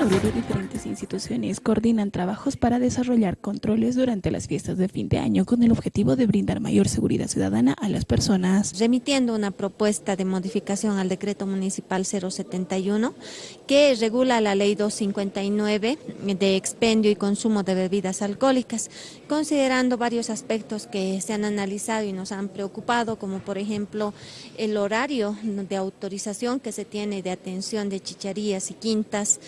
Diferentes instituciones coordinan trabajos para desarrollar controles durante las fiestas de fin de año con el objetivo de brindar mayor seguridad ciudadana a las personas. Remitiendo una propuesta de modificación al decreto municipal 071 que regula la ley 259 de expendio y consumo de bebidas alcohólicas, considerando varios aspectos que se han analizado y nos han preocupado, como por ejemplo el horario de autorización que se tiene de atención de chicharías y quintas,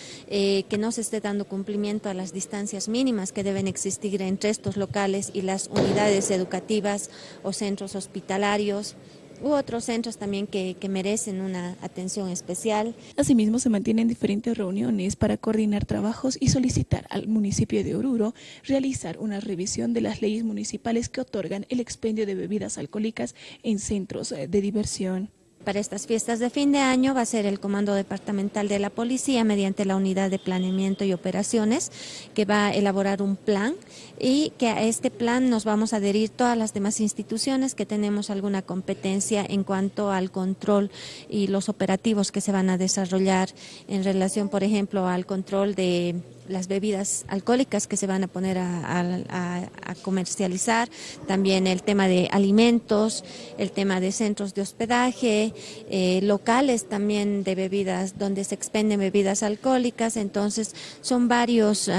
que no se esté dando cumplimiento a las distancias mínimas que deben existir entre estos locales y las unidades educativas o centros hospitalarios u otros centros también que, que, merecen una atención especial. Asimismo, se mantienen diferentes reuniones para coordinar trabajos y solicitar al municipio de Oruro realizar una revisión de las leyes municipales que otorgan el expendio de bebidas alcohólicas en centros de diversión. Para estas fiestas de fin de año va a ser el Comando Departamental de la Policía mediante la Unidad de Planeamiento y Operaciones que va a elaborar un plan y que a este plan nos vamos a adherir todas las demás instituciones que tenemos alguna competencia en cuanto al control y los operativos que se van a desarrollar en relación, por ejemplo, al control de las bebidas alcohólicas que se van a poner a, comercializar, también el tema de alimentos, el tema de centros de hospedaje, eh, locales también de bebidas donde se expenden bebidas alcohólicas, entonces son varios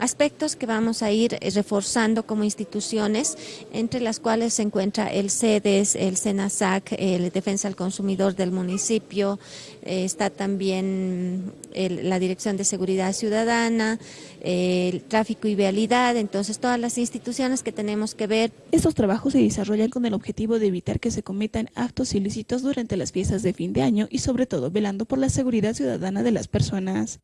aspectos que vamos a ir reforzando como instituciones, entre las cuales se encuentra el CEDES, el SENASAC, el Defensa al Consumidor del municipio, eh, está también la Dirección de Seguridad Ciudadana, el tráfico y vialidad, entonces todas las instituciones que tenemos que ver. Estos trabajos se desarrollan con el objetivo de evitar que se cometan actos ilícitos durante las fiestas de fin de año y sobre todo velando por la seguridad ciudadana de las personas.